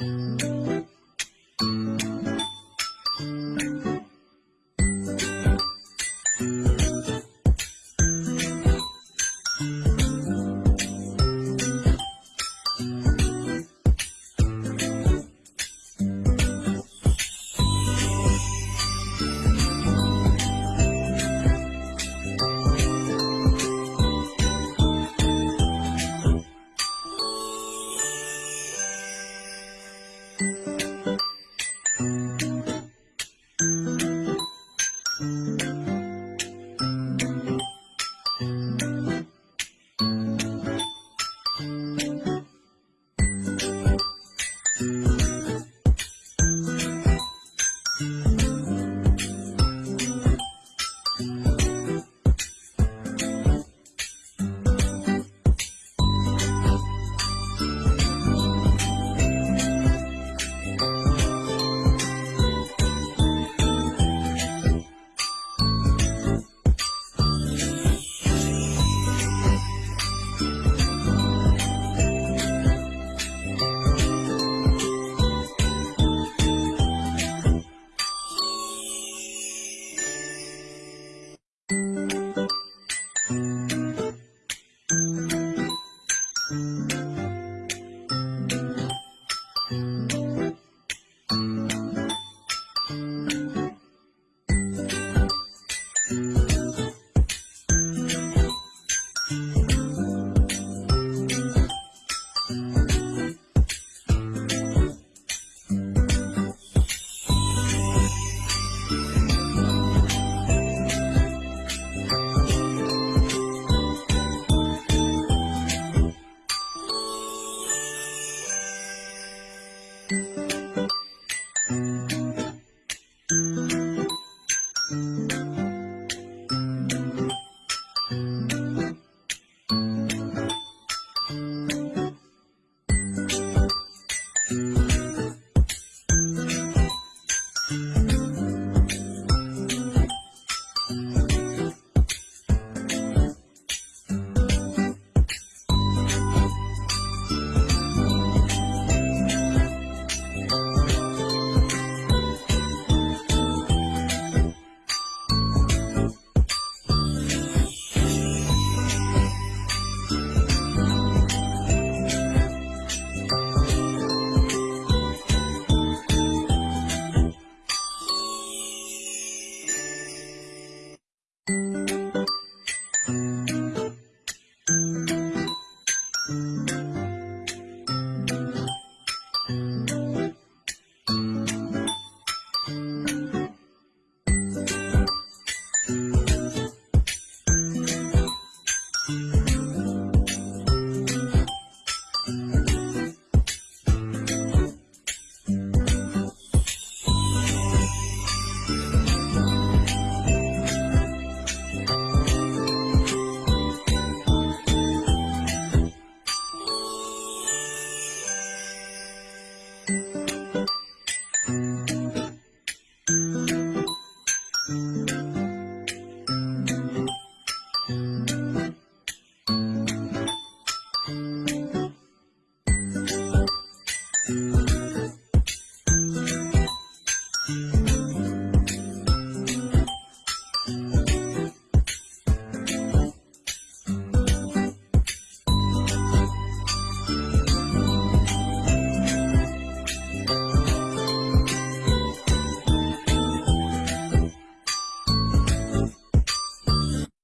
Mm-hmm. Mm-hmm. Mm. Mm-hmm.